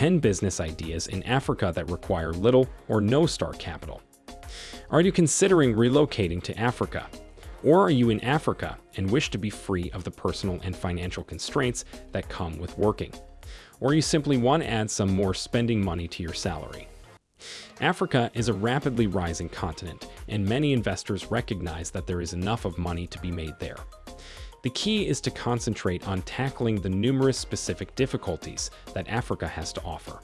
10 business ideas in Africa that require little or no start capital. Are you considering relocating to Africa? Or are you in Africa and wish to be free of the personal and financial constraints that come with working? Or you simply want to add some more spending money to your salary? Africa is a rapidly rising continent, and many investors recognize that there is enough of money to be made there. The key is to concentrate on tackling the numerous specific difficulties that Africa has to offer.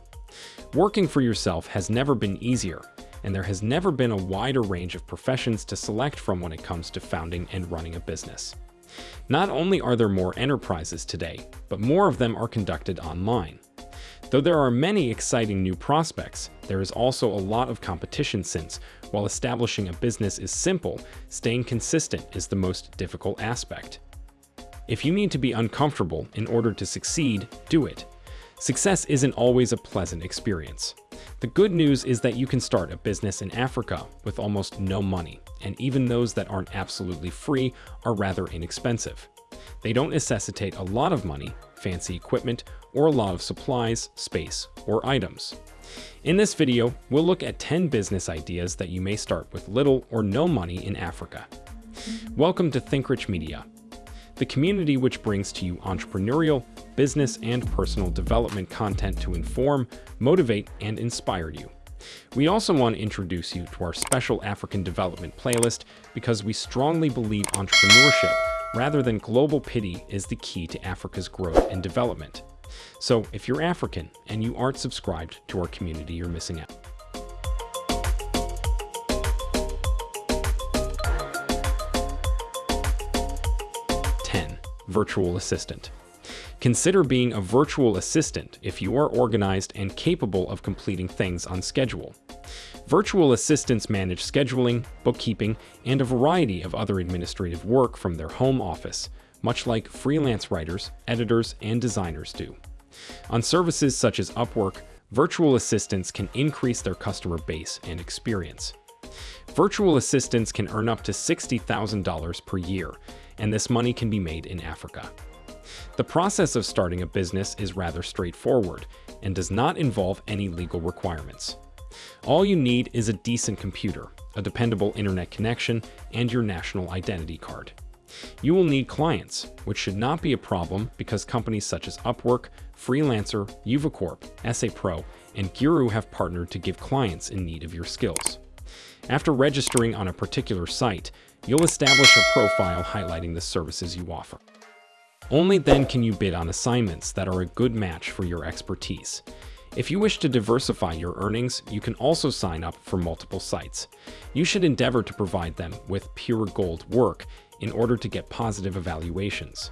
Working for yourself has never been easier, and there has never been a wider range of professions to select from when it comes to founding and running a business. Not only are there more enterprises today, but more of them are conducted online. Though there are many exciting new prospects, there is also a lot of competition since, while establishing a business is simple, staying consistent is the most difficult aspect. If you need to be uncomfortable in order to succeed, do it. Success isn't always a pleasant experience. The good news is that you can start a business in Africa with almost no money, and even those that aren't absolutely free are rather inexpensive. They don't necessitate a lot of money, fancy equipment, or a lot of supplies, space, or items. In this video, we'll look at 10 business ideas that you may start with little or no money in Africa. Welcome to ThinkRich Media, the community which brings to you entrepreneurial, business, and personal development content to inform, motivate, and inspire you. We also want to introduce you to our special African development playlist because we strongly believe entrepreneurship rather than global pity is the key to Africa's growth and development. So if you're African and you aren't subscribed to our community, you're missing out. Virtual assistant. Consider being a virtual assistant if you are organized and capable of completing things on schedule. Virtual assistants manage scheduling, bookkeeping, and a variety of other administrative work from their home office, much like freelance writers, editors, and designers do. On services such as Upwork, virtual assistants can increase their customer base and experience. Virtual assistants can earn up to $60,000 per year and this money can be made in Africa. The process of starting a business is rather straightforward and does not involve any legal requirements. All you need is a decent computer, a dependable internet connection, and your national identity card. You will need clients, which should not be a problem because companies such as Upwork, Freelancer, Uvacorp, Pro, and Guru have partnered to give clients in need of your skills. After registering on a particular site, you'll establish a profile highlighting the services you offer. Only then can you bid on assignments that are a good match for your expertise. If you wish to diversify your earnings, you can also sign up for multiple sites. You should endeavor to provide them with pure gold work in order to get positive evaluations.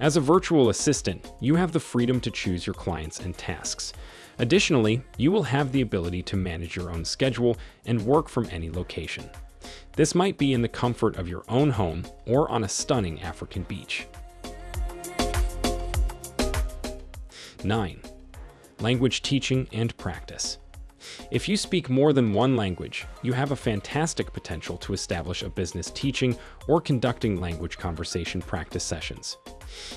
As a virtual assistant, you have the freedom to choose your clients and tasks. Additionally, you will have the ability to manage your own schedule and work from any location. This might be in the comfort of your own home or on a stunning African beach. 9. Language teaching and practice. If you speak more than one language, you have a fantastic potential to establish a business teaching or conducting language conversation practice sessions.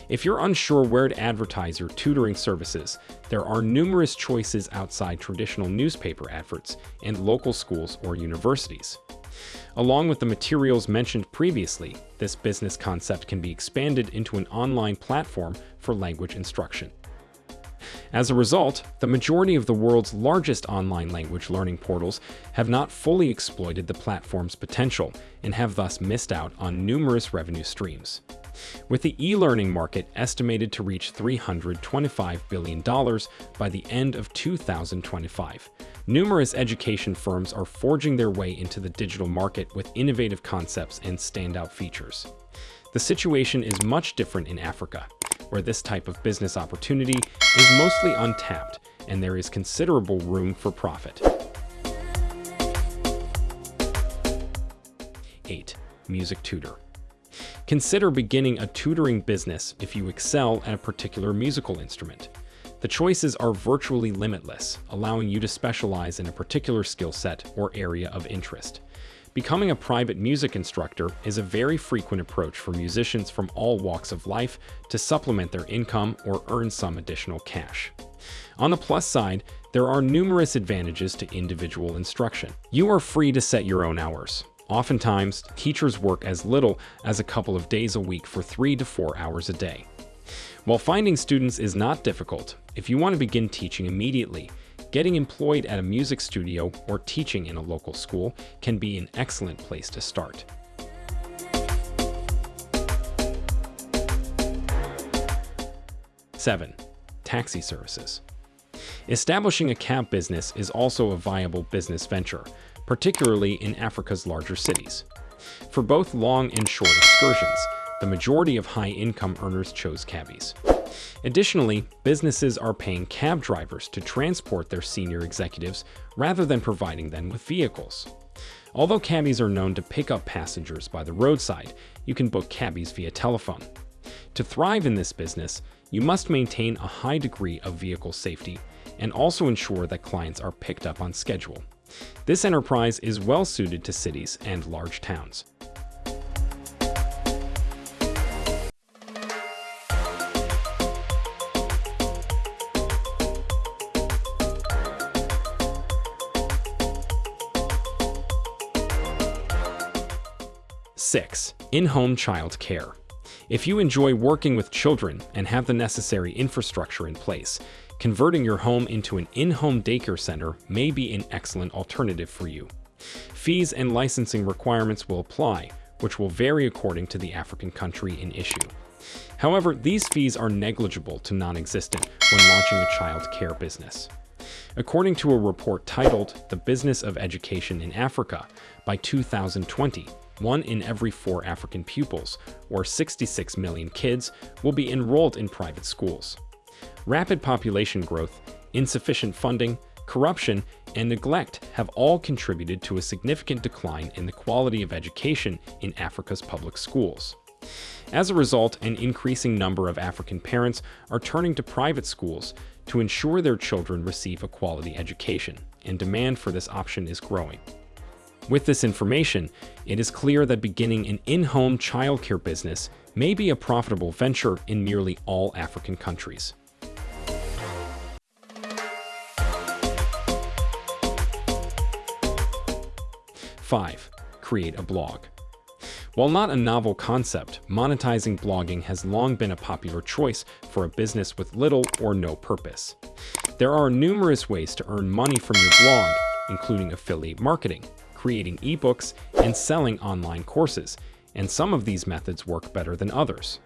If you're unsure where to advertise your tutoring services, there are numerous choices outside traditional newspaper adverts and local schools or universities. Along with the materials mentioned previously, this business concept can be expanded into an online platform for language instruction. As a result, the majority of the world's largest online language learning portals have not fully exploited the platform's potential and have thus missed out on numerous revenue streams. With the e-learning market estimated to reach $325 billion by the end of 2025, numerous education firms are forging their way into the digital market with innovative concepts and standout features. The situation is much different in Africa, where this type of business opportunity is mostly untapped and there is considerable room for profit. 8. Music Tutor Consider beginning a tutoring business if you excel at a particular musical instrument. The choices are virtually limitless, allowing you to specialize in a particular skill set or area of interest. Becoming a private music instructor is a very frequent approach for musicians from all walks of life to supplement their income or earn some additional cash. On the plus side, there are numerous advantages to individual instruction. You are free to set your own hours. Oftentimes, teachers work as little as a couple of days a week for three to four hours a day. While finding students is not difficult, if you want to begin teaching immediately, Getting employed at a music studio or teaching in a local school can be an excellent place to start. Seven, taxi services. Establishing a cab business is also a viable business venture, particularly in Africa's larger cities. For both long and short excursions, the majority of high-income earners chose cabbies. Additionally, businesses are paying cab drivers to transport their senior executives rather than providing them with vehicles. Although cabbies are known to pick up passengers by the roadside, you can book cabbies via telephone. To thrive in this business, you must maintain a high degree of vehicle safety and also ensure that clients are picked up on schedule. This enterprise is well suited to cities and large towns. 6. In-home child care. If you enjoy working with children and have the necessary infrastructure in place, converting your home into an in-home daycare center may be an excellent alternative for you. Fees and licensing requirements will apply, which will vary according to the African country in issue. However, these fees are negligible to non-existent when launching a child care business. According to a report titled The Business of Education in Africa, by 2020, one in every four African pupils, or 66 million kids, will be enrolled in private schools. Rapid population growth, insufficient funding, corruption, and neglect have all contributed to a significant decline in the quality of education in Africa's public schools. As a result, an increasing number of African parents are turning to private schools to ensure their children receive a quality education, and demand for this option is growing. With this information, it is clear that beginning an in-home childcare business may be a profitable venture in nearly all African countries. Five, create a blog. While not a novel concept, monetizing blogging has long been a popular choice for a business with little or no purpose. There are numerous ways to earn money from your blog, including affiliate marketing, creating ebooks, and selling online courses, and some of these methods work better than others.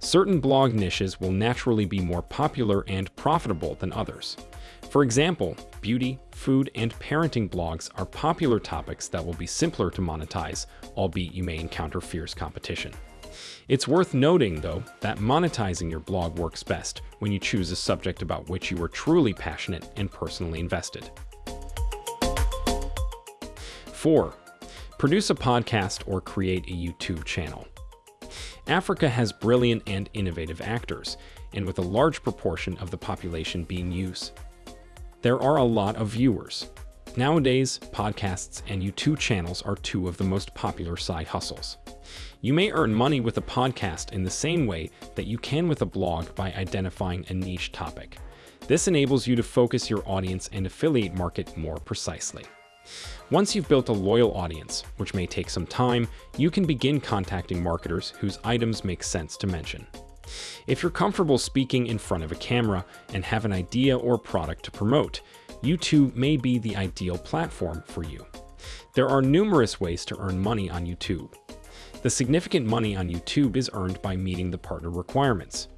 Certain blog niches will naturally be more popular and profitable than others. For example, beauty, food, and parenting blogs are popular topics that will be simpler to monetize, albeit you may encounter fierce competition. It's worth noting, though, that monetizing your blog works best when you choose a subject about which you are truly passionate and personally invested. 4. Produce a podcast or create a YouTube channel. Africa has brilliant and innovative actors, and with a large proportion of the population being youth. There are a lot of viewers. Nowadays, podcasts and YouTube channels are two of the most popular side hustles. You may earn money with a podcast in the same way that you can with a blog by identifying a niche topic. This enables you to focus your audience and affiliate market more precisely. Once you've built a loyal audience, which may take some time, you can begin contacting marketers whose items make sense to mention. If you're comfortable speaking in front of a camera and have an idea or product to promote, YouTube may be the ideal platform for you. There are numerous ways to earn money on YouTube. The significant money on YouTube is earned by meeting the partner requirements.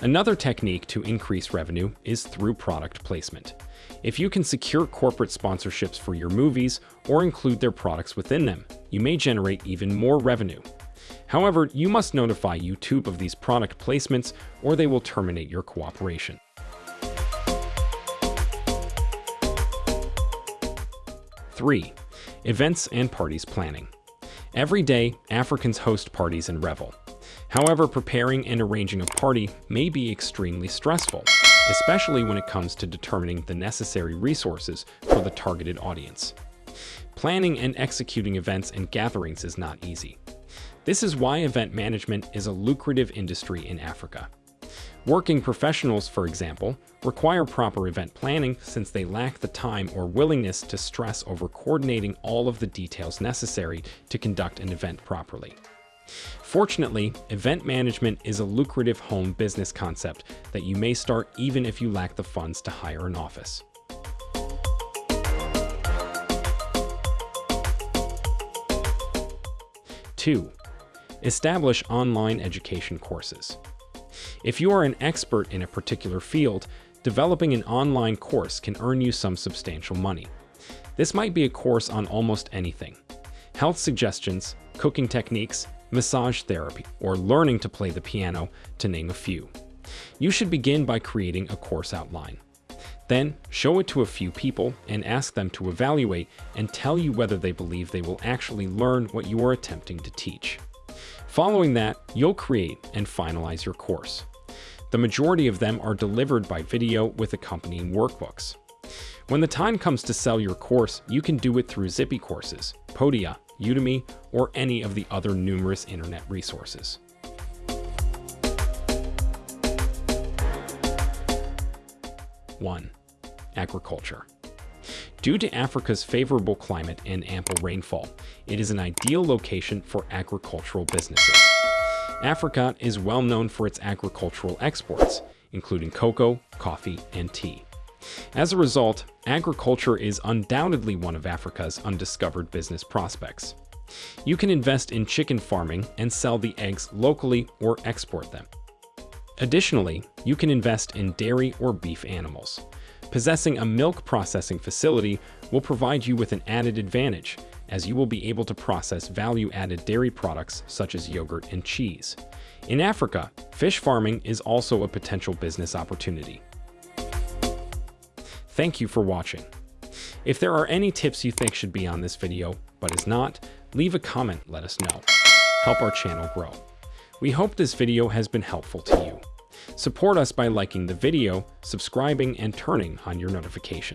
Another technique to increase revenue is through product placement. If you can secure corporate sponsorships for your movies or include their products within them, you may generate even more revenue. However, you must notify YouTube of these product placements or they will terminate your cooperation. Three, events and parties planning. Every day, Africans host parties and revel. However, preparing and arranging a party may be extremely stressful especially when it comes to determining the necessary resources for the targeted audience. Planning and executing events and gatherings is not easy. This is why event management is a lucrative industry in Africa. Working professionals, for example, require proper event planning since they lack the time or willingness to stress over coordinating all of the details necessary to conduct an event properly. Fortunately, event management is a lucrative home business concept that you may start even if you lack the funds to hire an office. Two, establish online education courses. If you are an expert in a particular field, developing an online course can earn you some substantial money. This might be a course on almost anything. Health suggestions, cooking techniques, massage therapy, or learning to play the piano, to name a few. You should begin by creating a course outline. Then, show it to a few people and ask them to evaluate and tell you whether they believe they will actually learn what you are attempting to teach. Following that, you'll create and finalize your course. The majority of them are delivered by video with accompanying workbooks. When the time comes to sell your course, you can do it through Zippy Courses, Podia, Udemy, or any of the other numerous internet resources. One, agriculture. Due to Africa's favorable climate and ample rainfall, it is an ideal location for agricultural businesses. Africa is well known for its agricultural exports, including cocoa, coffee, and tea. As a result, agriculture is undoubtedly one of Africa's undiscovered business prospects. You can invest in chicken farming and sell the eggs locally or export them. Additionally, you can invest in dairy or beef animals. Possessing a milk processing facility will provide you with an added advantage, as you will be able to process value-added dairy products such as yogurt and cheese. In Africa, fish farming is also a potential business opportunity. Thank you for watching. If there are any tips you think should be on this video, but is not, leave a comment, let us know. Help our channel grow. We hope this video has been helpful to you. Support us by liking the video, subscribing, and turning on your notifications.